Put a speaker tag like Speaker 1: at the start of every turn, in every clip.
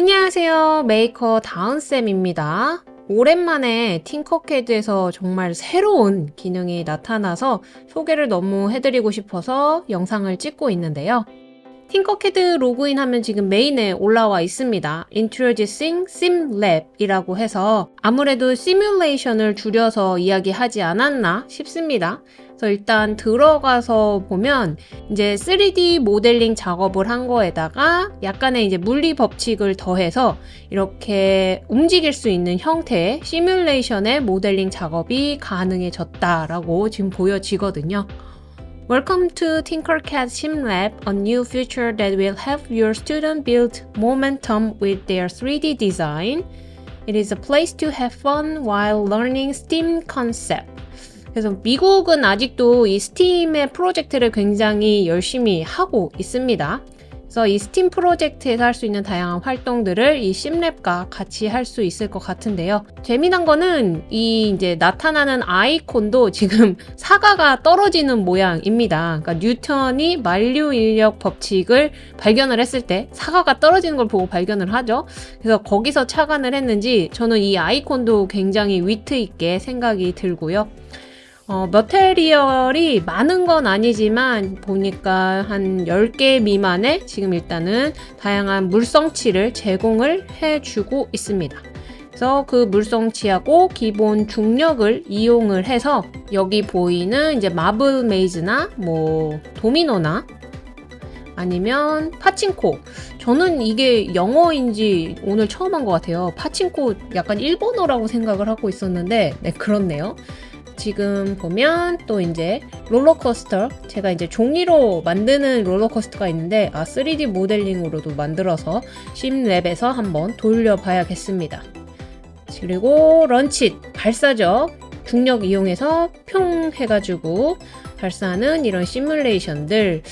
Speaker 1: 안녕하세요. 메이커 다운쌤입니다. 오랜만에 팅커캐드에서 정말 새로운 기능이 나타나서 소개를 너무 해드리고 싶어서 영상을 찍고 있는데요. 팅커캐드 로그인하면 지금 메인에 올라와 있습니다. Introducing SimLab 이라고 해서 아무래도 시뮬레이션을 줄여서 이야기하지 않았나 싶습니다. 그래서 일단 들어가서 보면 이제 3D 모델링 작업을 한 거에다가 약간의 이제 물리 법칙을 더해서 이렇게 움직일 수 있는 형태의 시뮬레이션의 모델링 작업이 가능해졌다라고 지금 보여지거든요. Welcome to Tinkercad SimLab, a new feature that will help your student build momentum with their 3D design. It is a place to have fun while learning STEAM concept. 그래서 미국은 아직도 이 STEAM의 프로젝트를 굉장히 열심히 하고 있습니다. 그래서 이 스팀 프로젝트에서 할 수 있는 다양한 활동들을 이 SimLab과 같이 할 수 있을 것 같은데요. 재미난 거는 이 이제 나타나는 아이콘도 지금 사과가 떨어지는 모양입니다. 그러니까 뉴턴이 만유인력 법칙을 발견을 했을 때 사과가 떨어지는 걸 보고 발견을 하죠. 그래서 거기서 착안을 했는지 저는 이 아이콘도 굉장히 위트 있게 생각이 들고요. 어, 머테리얼이 많은 건 아니지만 보니까 한 10개 미만의 지금 일단은 다양한 물성치를 제공을 해주고 있습니다. 그래서 그 물성치하고 기본 중력을 이용을 해서 여기 보이는 이제 마블 메이즈나 뭐 도미노나 아니면 파친코. 저는 이게 영어인지 오늘 처음 한 것 같아요. 파친코 약간 일본어라고 생각을 하고 있었는데 네 그렇네요 지금 보면 또 이제 롤러코스터 제가 이제 종이로 만드는 롤러코스터가 있는데 아 3D 모델링으로도 만들어서 심랩에서 한번 돌려봐야겠습니다. 그리고 런치 발사죠. 중력 이용해서 평 해가지고 발사하는 이런 시뮬레이션들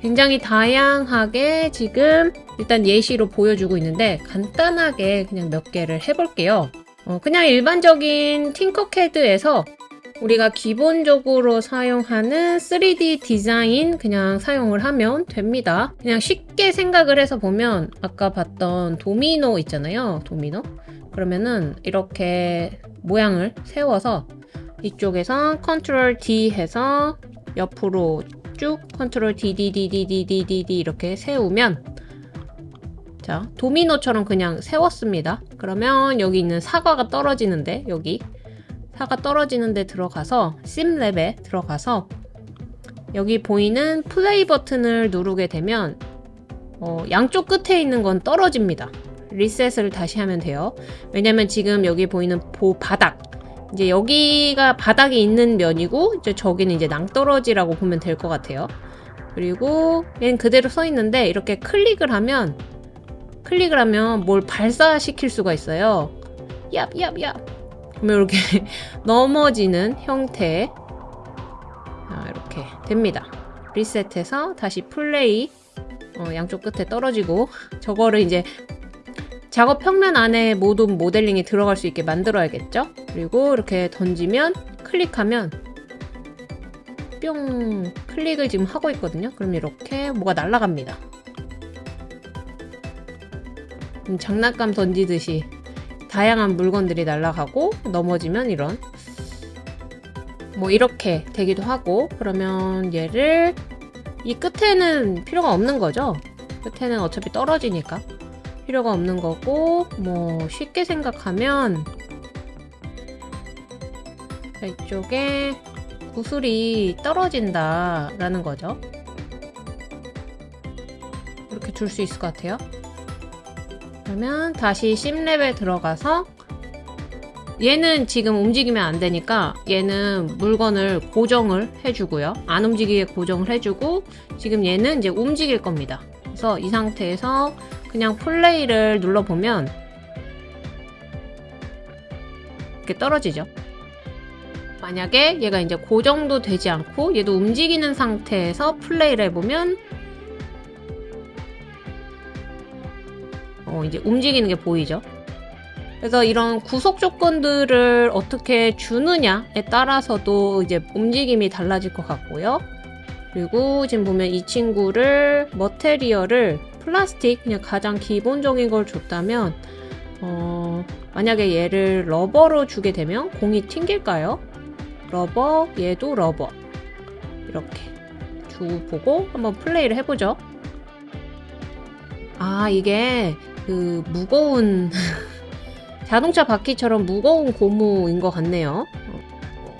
Speaker 1: 굉장히 다양하게 지금 일단 예시로 보여주고 있는데 간단하게 그냥 몇 개를 해볼게요. 어, 그냥 일반적인 팅커캐드에서 우리가 기본적으로 사용하는 3D 디자인 그냥 사용을 하면 됩니다. 그냥 쉽게 생각을 해서 보면 아까 봤던 도미노 있잖아요. 도미노. 그러면은 이렇게 모양을 세워서 이쪽에서 control D 해서 옆으로 쭉 control D, D, D, D, D, D, D, D 이렇게 세우면 자 도미노처럼 그냥 세웠습니다. 그러면 여기 있는 사과가 떨어지는데 여기 사가 떨어지는 데 들어가서 심랩에 들어가서 여기 보이는 플레이 버튼을 누르게 되면 어, 양쪽 끝에 있는 건 떨어집니다. 리셋을 다시 하면 돼요. 왜냐면 지금 여기 보이는 보 바닥 이제 여기가 바닥이 있는 면이고 이제 저기는 이제 낭떠러지라고 보면 될 것 같아요. 그리고 얘는 그대로 서 있는데 이렇게 클릭을 하면 클릭을 하면 뭘 발사시킬 수가 있어요. 얍 얍 얍 그러면 이렇게 넘어지는 형태 아, 이렇게 됩니다. 리셋해서 다시 플레이 어, 양쪽 끝에 떨어지고 저거를 이제 작업 평면 안에 모든 모델링이 들어갈 수 있게 만들어야겠죠? 그리고 이렇게 던지면 클릭하면 뿅 클릭을 지금 하고 있거든요. 그럼 이렇게 뭐가 날아갑니다. 음, 장난감 던지듯이 다양한 물건들이 날아가고 넘어지면 이런 뭐 이렇게 되기도 하고 그러면 얘를 이 끝에는 필요가 없는 거죠? 끝에는 어차피 떨어지니까 필요가 없는 거고 뭐 쉽게 생각하면 이쪽에 구슬이 떨어진다 라는 거죠. 이렇게 둘 수 있을 것 같아요 그러면 다시 심랩에 들어가서 얘는 지금 움직이면 안 되니까 얘는 물건을 고정을 해주고요. 안 움직이게 고정을 해주고 지금 얘는 이제 움직일 겁니다. 그래서 이 상태에서 그냥 플레이를 눌러보면 이렇게 떨어지죠. 만약에 얘가 이제 고정도 되지 않고 얘도 움직이는 상태에서 플레이를 해보면 어, 이제 움직이는 게 보이죠. 그래서 이런 구속 조건들을 어떻게 주느냐에 따라서도 이제 움직임이 달라질 것 같고요. 그리고 지금 보면 이 친구를 머테리얼을 플라스틱 그냥 가장 기본적인 걸 줬다면 어, 만약에 얘를 rubber로 주게 되면 공이 튕길까요? rubber, 얘도 rubber. 이렇게 줘 보고 한번 플레이를 해보죠. 아, 이게 그 무거운 자동차 바퀴처럼 무거운 고무인 것 같네요.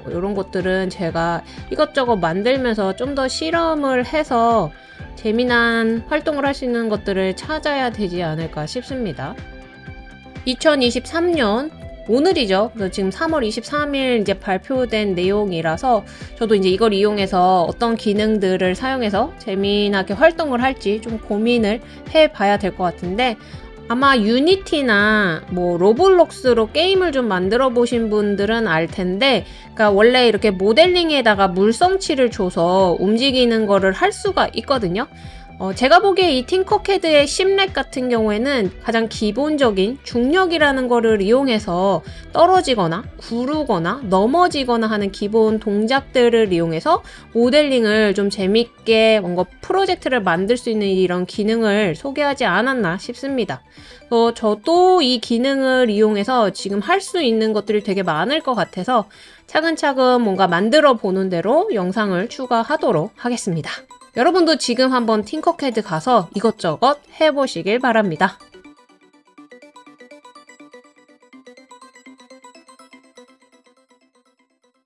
Speaker 1: 이런 것들은 제가 이것저것 만들면서 좀 더 실험을 해서 재미난 활동을 할 수 있는 것들을 찾아야 되지 않을까 싶습니다. 2023년 오늘이죠. 지금 3월 23일 이제 발표된 내용이라서 저도 이제 이걸 이용해서 어떤 기능들을 사용해서 재미나게 활동을 할지 좀 고민을 해 봐야 될 것 같은데 아마 유니티나 뭐 로블록스로 게임을 좀 만들어 보신 분들은 알 텐데 그러니까 원래 이렇게 모델링에다가 물성치를 줘서 움직이는 거를 할 수가 있거든요. 어, 제가 보기에 이 팅커캐드의 심렉 같은 경우에는 가장 기본적인 중력이라는 거를 이용해서 떨어지거나 구르거나 넘어지거나 하는 기본 동작들을 이용해서 모델링을 좀 재밌게 뭔가 프로젝트를 만들 수 있는 이런 기능을 소개하지 않았나 싶습니다. 어, 저도 이 기능을 이용해서 지금 할 수 있는 것들이 되게 많을 것 같아서 차근차근 뭔가 만들어 보는 대로 영상을 추가하도록 하겠습니다. 여러분도 지금 한번 팅커캐드 가서 이것저것 해보시길 바랍니다.